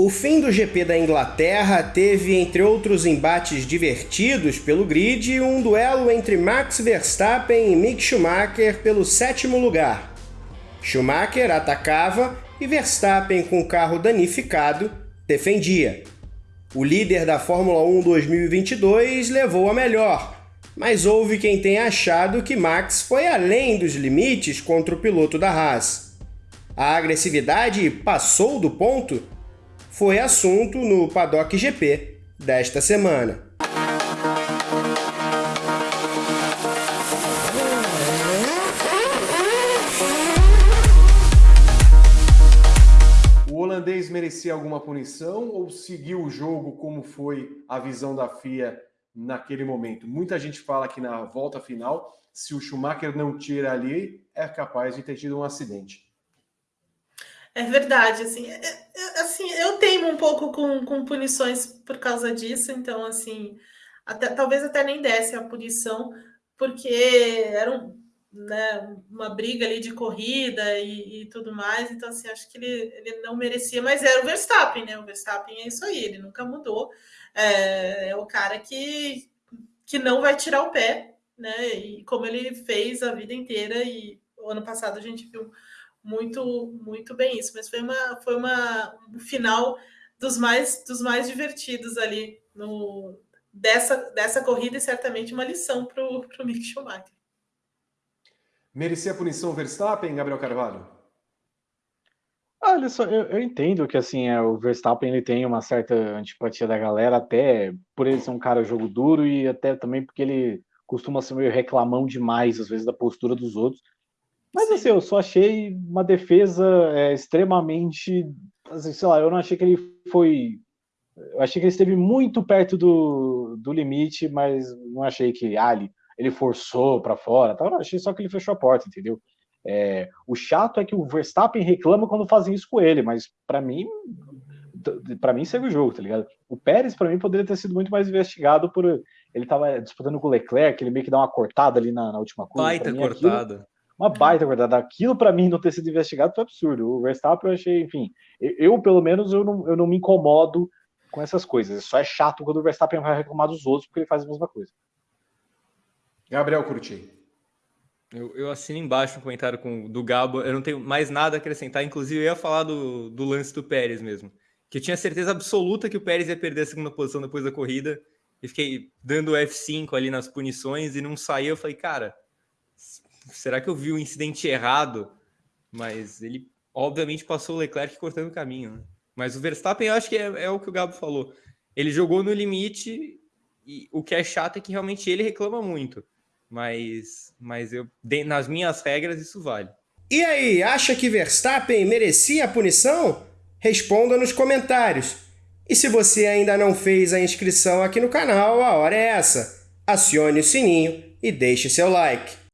O fim do GP da Inglaterra teve, entre outros embates divertidos pelo grid, um duelo entre Max Verstappen e Mick Schumacher pelo sétimo lugar. Schumacher atacava e Verstappen, com o carro danificado, defendia. O líder da Fórmula 1 2022 levou a melhor, mas houve quem tenha achado que Max foi além dos limites contra o piloto da Haas. A agressividade passou do ponto foi assunto no Paddock GP desta semana. O holandês merecia alguma punição ou seguiu o jogo como foi a visão da FIA naquele momento? Muita gente fala que na volta final, se o Schumacher não tira ali, é capaz de ter tido um acidente. É verdade, assim, é, é, assim, eu teimo um pouco com, com punições por causa disso, então, assim, até, talvez até nem desse a punição, porque era um, né, uma briga ali de corrida e, e, tudo mais, então, assim, acho que ele, ele não merecia, mas era o Verstappen, né, o Verstappen é isso aí, ele nunca mudou, é, é o cara que, que não vai tirar o pé, né, e como ele fez a vida inteira, e o ano passado a gente viu muito muito bem isso, mas foi uma foi uma um final dos mais dos mais divertidos ali no dessa dessa corrida e certamente uma lição para o Mick Schumacher. Merecia a punição Verstappen, Gabriel Carvalho? Olha só, eu, eu, entendo que assim é, o Verstappen ele tem uma certa antipatia da galera, até por ele ser um cara jogo duro e até também porque ele costuma ser meio reclamão demais às vezes da postura dos outros. Mas assim, eu só achei uma defesa é, extremamente. Assim, sei lá, eu não achei que ele foi. Eu achei que ele esteve muito perto do, do limite, mas não achei que ah, ele, ele forçou para fora. Tá? Eu achei só que ele fechou a porta, entendeu? É, o chato é que o Verstappen reclama quando fazem isso com ele, mas para mim, para mim segue o jogo, tá ligado? O Pérez para mim poderia ter sido muito mais investigado por ele tava disputando com o Leclerc, ele meio que dá uma cortada ali na, na última curva. Baita cortada. Aquilo, uma baita verdade. Aquilo para mim não ter sido investigado foi absurdo. O Verstappen eu achei, enfim, eu pelo menos eu não, eu não me incomodo com essas coisas. Só é chato quando o Verstappen vai reclamar dos outros porque ele faz a mesma coisa. Gabriel Curti. Eu, eu assino embaixo no comentário com, do Gabo. Eu não tenho mais nada a acrescentar. Inclusive, eu ia falar do, do lance do Pérez mesmo. Que eu tinha certeza absoluta que o Pérez ia perder a segunda posição depois da corrida. E fiquei dando F5 ali nas punições e não saiu. Eu falei, cara, será que eu vi o incidente errado? Mas ele, obviamente, passou o Leclerc cortando o caminho. Né? Mas o Verstappen, eu acho que é, é, o que o Gabo falou. Ele jogou no limite e o que é chato é que realmente ele reclama muito. Mas, mas eu, nas minhas regras, isso vale. E aí, acha que Verstappen merecia a punição? Responda nos comentários. E se você ainda não fez a inscrição aqui no canal, a hora é essa. Acione o sininho e deixe seu like.